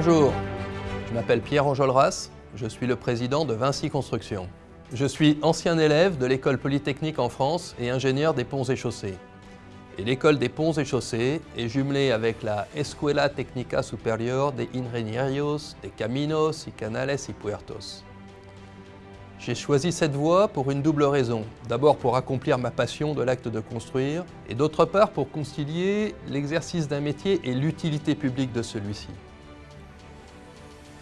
Bonjour, je m'appelle Pierre Enjolras, je suis le président de Vinci Construction. Je suis ancien élève de l'école polytechnique en France et ingénieur des ponts et chaussées. Et l'école des ponts et chaussées est jumelée avec la Escuela Técnica Superior de Ingenieros de Caminos y Canales y Puertos. J'ai choisi cette voie pour une double raison. D'abord pour accomplir ma passion de l'acte de construire, et d'autre part pour concilier l'exercice d'un métier et l'utilité publique de celui-ci.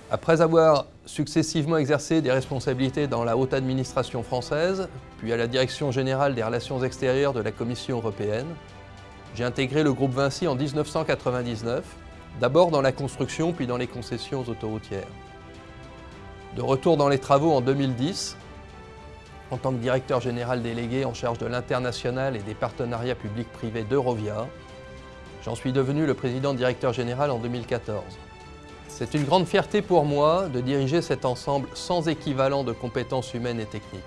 Après avoir successivement exercé des responsabilités dans la haute administration française, puis à la direction générale des relations extérieures de la Commission européenne, j'ai intégré le groupe Vinci en 1999, d'abord dans la construction puis dans les concessions autoroutières. De retour dans les travaux en 2010, en tant que directeur général délégué en charge de l'international et des partenariats publics-privés d'Eurovia, j'en suis devenu le président directeur général en 2014. C'est une grande fierté pour moi de diriger cet ensemble sans équivalent de compétences humaines et techniques.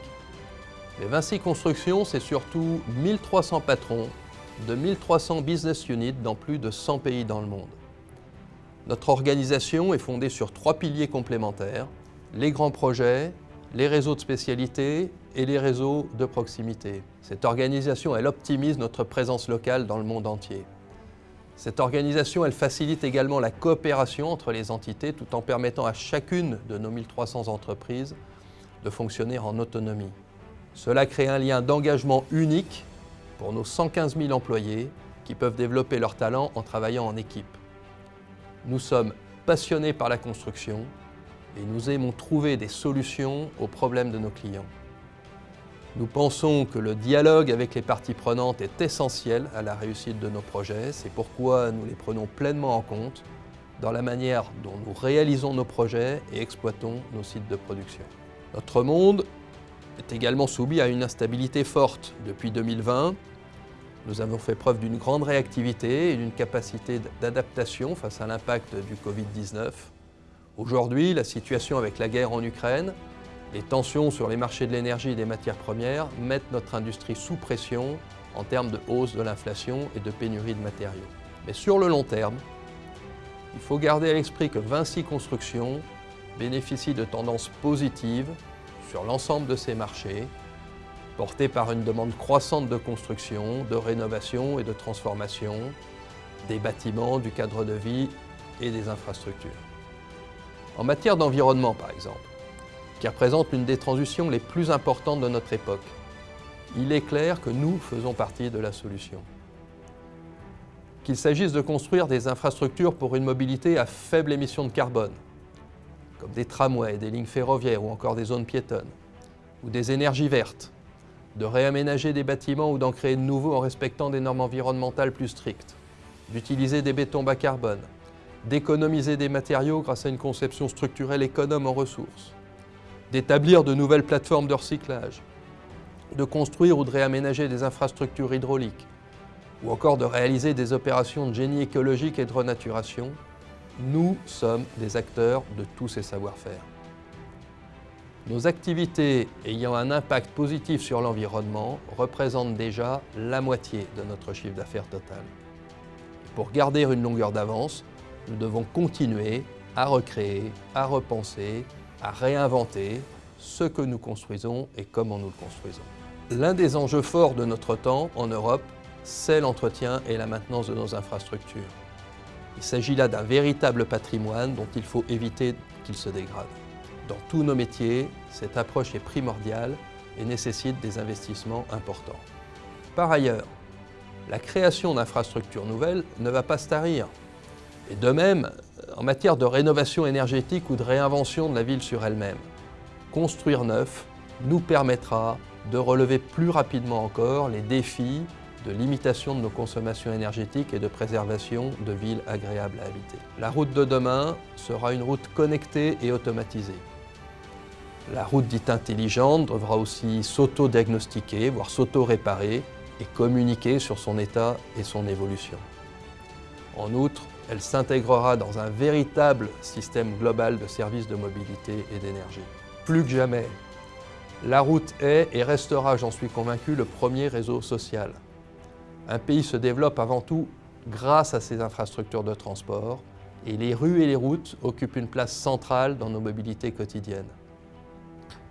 Les Vinci Construction, c'est surtout 1300 patrons de 1300 business units dans plus de 100 pays dans le monde. Notre organisation est fondée sur trois piliers complémentaires, les grands projets, les réseaux de spécialité et les réseaux de proximité. Cette organisation, elle optimise notre présence locale dans le monde entier. Cette organisation, elle facilite également la coopération entre les entités tout en permettant à chacune de nos 1300 entreprises de fonctionner en autonomie. Cela crée un lien d'engagement unique pour nos 115 000 employés qui peuvent développer leurs talents en travaillant en équipe. Nous sommes passionnés par la construction et nous aimons trouver des solutions aux problèmes de nos clients. Nous pensons que le dialogue avec les parties prenantes est essentiel à la réussite de nos projets. C'est pourquoi nous les prenons pleinement en compte dans la manière dont nous réalisons nos projets et exploitons nos sites de production. Notre monde est également soumis à une instabilité forte. Depuis 2020, nous avons fait preuve d'une grande réactivité et d'une capacité d'adaptation face à l'impact du Covid-19 Aujourd'hui, la situation avec la guerre en Ukraine, les tensions sur les marchés de l'énergie et des matières premières mettent notre industrie sous pression en termes de hausse de l'inflation et de pénurie de matériaux. Mais sur le long terme, il faut garder à l'esprit que Vinci Construction bénéficie de tendances positives sur l'ensemble de ces marchés, portées par une demande croissante de construction, de rénovation et de transformation des bâtiments, du cadre de vie et des infrastructures. En matière d'environnement, par exemple, qui représente l'une des transitions les plus importantes de notre époque, il est clair que nous faisons partie de la solution. Qu'il s'agisse de construire des infrastructures pour une mobilité à faible émission de carbone, comme des tramways, des lignes ferroviaires ou encore des zones piétonnes, ou des énergies vertes, de réaménager des bâtiments ou d'en créer de nouveaux en respectant des normes environnementales plus strictes, d'utiliser des bétons bas carbone, d'économiser des matériaux grâce à une conception structurelle économe en ressources, d'établir de nouvelles plateformes de recyclage, de construire ou de réaménager des infrastructures hydrauliques, ou encore de réaliser des opérations de génie écologique et de renaturation, nous sommes des acteurs de tous ces savoir-faire. Nos activités ayant un impact positif sur l'environnement représentent déjà la moitié de notre chiffre d'affaires total. Pour garder une longueur d'avance, nous devons continuer à recréer, à repenser, à réinventer ce que nous construisons et comment nous le construisons. L'un des enjeux forts de notre temps en Europe, c'est l'entretien et la maintenance de nos infrastructures. Il s'agit là d'un véritable patrimoine dont il faut éviter qu'il se dégrade. Dans tous nos métiers, cette approche est primordiale et nécessite des investissements importants. Par ailleurs, la création d'infrastructures nouvelles ne va pas se tarir. Et de même, en matière de rénovation énergétique ou de réinvention de la ville sur elle-même, construire neuf nous permettra de relever plus rapidement encore les défis de limitation de nos consommations énergétiques et de préservation de villes agréables à habiter. La route de demain sera une route connectée et automatisée. La route dite intelligente devra aussi s'auto-diagnostiquer, voire s'auto-réparer et communiquer sur son état et son évolution. En outre, elle s'intégrera dans un véritable système global de services de mobilité et d'énergie. Plus que jamais, la route est et restera, j'en suis convaincu, le premier réseau social. Un pays se développe avant tout grâce à ses infrastructures de transport Et les rues et les routes occupent une place centrale dans nos mobilités quotidiennes.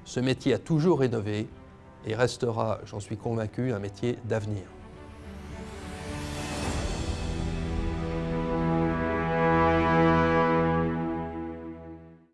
Ce métier a toujours rénové et restera, j'en suis convaincu, un métier d'avenir.